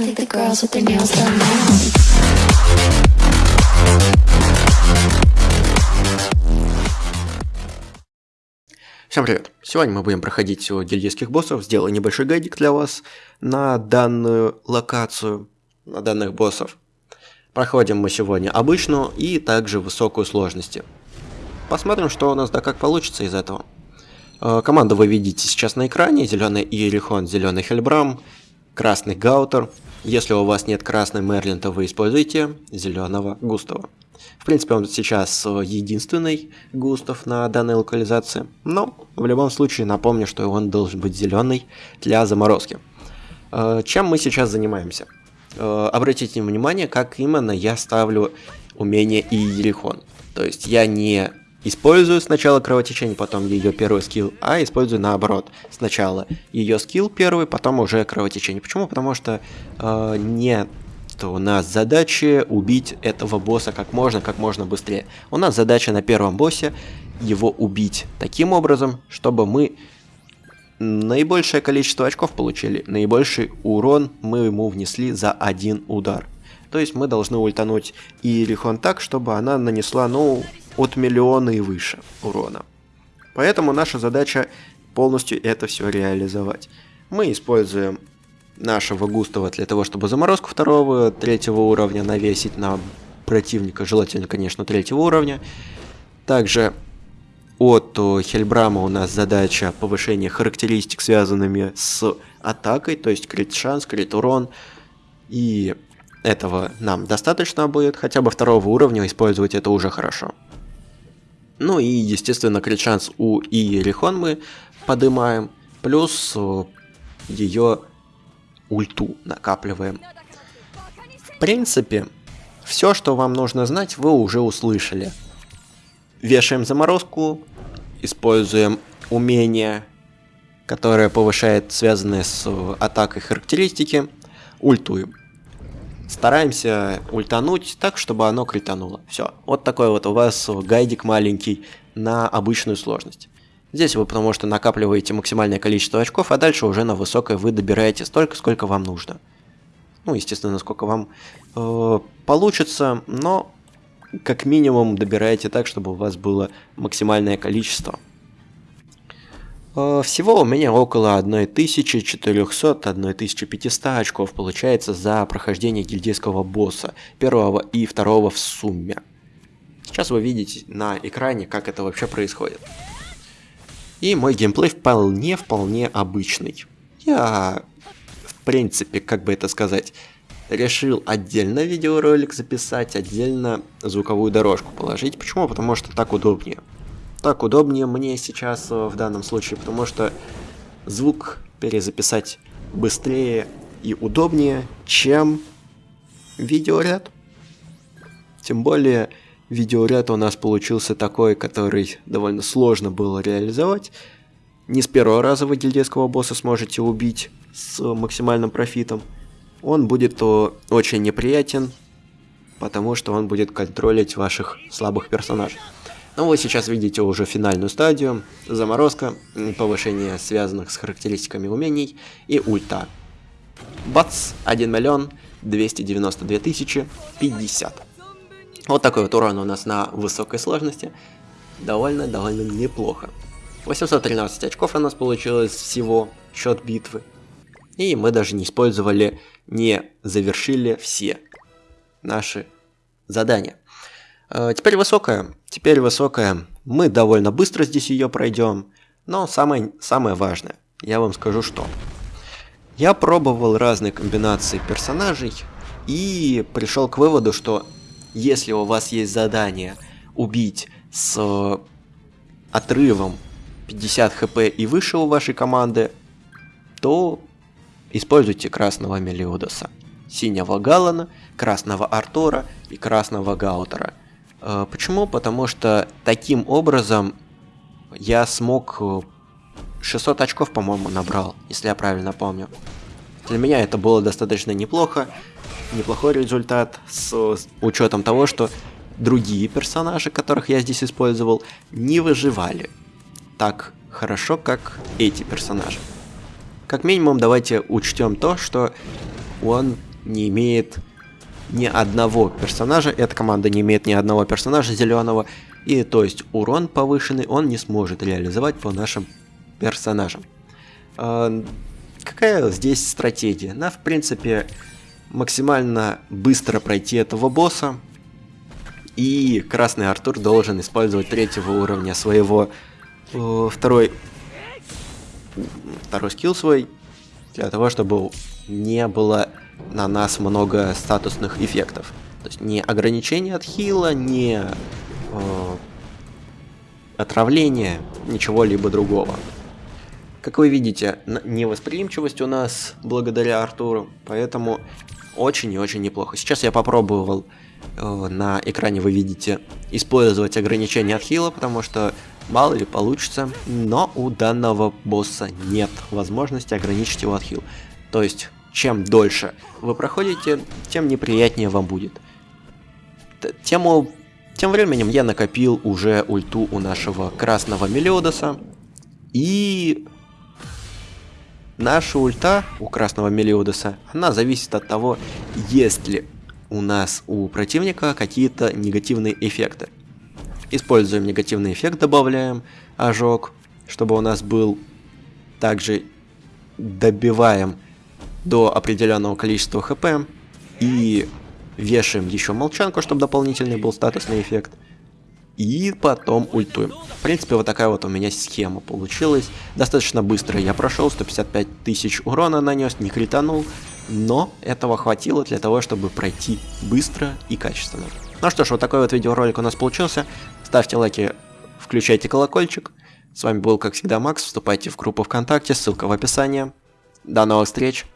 I think the girls with their nails done now. Всем привет! Сегодня мы будем проходить гильдейских боссов. Сделаю небольшой гайдик для вас на данную локацию, на данных боссов. Проходим мы сегодня обычную и также высокую сложности. Посмотрим, что у нас да как получится из этого. Э, Команду вы видите сейчас на экране. Зеленый Иерихон, зеленый Хельбрам, красный Гаутер. Если у вас нет красной Мерлин, то вы используете зеленого Густава. В принципе, он сейчас э, единственный Густав на данной локализации, но в любом случае напомню, что он должен быть зеленый для заморозки. Э, Чем мы сейчас занимаемся? Э, Обратите внимание, как именно я ставлю умение Иерихон. То есть я не использую сначала кровотечение, потом ее первый скилл, а использую наоборот. Сначала ее скилл первый, потом уже кровотечение. Почему? Потому что э, нет у нас задача убить этого босса как можно, как можно быстрее. У нас задача на первом боссе его убить таким образом, чтобы мы наибольшее количество очков получили, наибольший урон мы ему внесли за один удар. То есть мы должны ультануть Иерихон так, чтобы она нанесла, ну, от миллиона и выше урона. Поэтому наша задача полностью это все реализовать. Мы используем нашего Густава для того, чтобы заморозку второго, третьего уровня навесить на противника, желательно, конечно, третьего уровня. Также от Хельбрама у нас задача повышения характеристик, связанными с атакой, то есть крит шанс, крит урон. И этого нам достаточно будет, хотя бы второго уровня использовать это уже хорошо. Ну и, естественно, крит шанс у Иерихон мы поднимаем, плюс ее ульту накапливаем. В принципе, все, что вам нужно знать, вы уже услышали. Вешаем заморозку, используем умение, которое повышает связанные с атакой характеристики, ультуем. Стараемся ультануть так, чтобы оно критануло. Все. Вот такой вот у вас гайдик маленький на обычную сложность. Здесь вы потому что накапливаете максимальное количество очков, а дальше уже на высокое вы добираете столько, сколько вам нужно. Ну, естественно, сколько вам э, получится, но как минимум добираете так, чтобы у вас было максимальное количество. Э, всего у меня около 1400-1500 очков получается за прохождение гильдейского босса, первого и второго в сумме. Сейчас вы видите на экране, как это вообще происходит. И мой геймплей вполне-вполне обычный. Я, в принципе, как бы это сказать, решил отдельно видеоролик записать, отдельно звуковую дорожку положить. Почему? Потому что так удобнее. Так удобнее мне сейчас э, в данном случае, потому что звук перезаписать быстрее и удобнее, чем видеоряд. Тем более видеоряд у нас получился такой, который довольно сложно было реализовать. Не с первого раза вы гильдейского босса сможете убить с максимальным профитом. Он будет очень неприятен, потому что он будет контролить ваших слабых персонажей. Ну вы сейчас видите уже финальную стадию, заморозка, повышение связанных с характеристиками умений и ульта. Бац, 1 миллион 292 тысячи 50. Вот такой вот урон у нас на высокой сложности. Довольно-довольно неплохо. 813 очков у нас получилось всего, счет битвы. И мы даже не использовали, не завершили все наши задания. Э, теперь высокая. Теперь высокая. Мы довольно быстро здесь ее пройдем. Но самое, самое важное, я вам скажу что. Я пробовал разные комбинации персонажей и пришел к выводу, что если у вас есть задание убить с отрывом 50 хп и выше у вашей команды, то используйте красного Мелиодоса, синего Галана, красного Артора и красного Гаутера. Э, почему? Потому что таким образом я смог 600 очков, по-моему, набрал, если я правильно помню. Для меня это было достаточно неплохо, неплохой результат с учетом того, что другие персонажи, которых я здесь использовал, не выживали так хорошо, как эти персонажи. Как минимум, давайте учтем то, что он не имеет ни одного персонажа, эта команда не имеет ни одного персонажа зеленого, и то есть урон повышенный он не сможет реализовать по нашим персонажам. А, какая здесь стратегия? На, в принципе, максимально быстро пройти этого босса, и Красный Артур должен использовать третьего уровня своего э, второй, второй скилл свой, для того, чтобы не было на нас много статусных эффектов. То есть не ограничение от хила, не э, отравление, ничего либо другого. Как вы видите, невосприимчивость у нас благодаря Артуру, поэтому очень и очень неплохо. Сейчас я попробовал э, на экране, вы видите, использовать ограничение от хила, потому что мало ли получится, но у данного босса нет возможности ограничить его от хил. То есть чем дольше вы проходите, тем неприятнее вам будет. Тему... Тем временем я накопил уже ульту у нашего красного Мелиодоса. И наша ульта у красного Мелиодоса, она зависит от того, есть ли у нас у противника какие-то негативные эффекты. Используем негативный эффект, добавляем ожог, чтобы у нас был. Также добиваем до определенного количества хп и вешаем еще молчанку, чтобы дополнительный был статусный эффект. И потом ультуем. В принципе, вот такая вот у меня схема получилась. Достаточно быстро я прошел, 155 тысяч урона нанес, не кританул. Но этого хватило для того, чтобы пройти быстро и качественно. Ну что ж, вот такой вот видеоролик у нас получился. Ставьте лайки, включайте колокольчик. С вами был, как всегда, Макс. Вступайте в группу ВКонтакте, ссылка в описании. До новых встреч!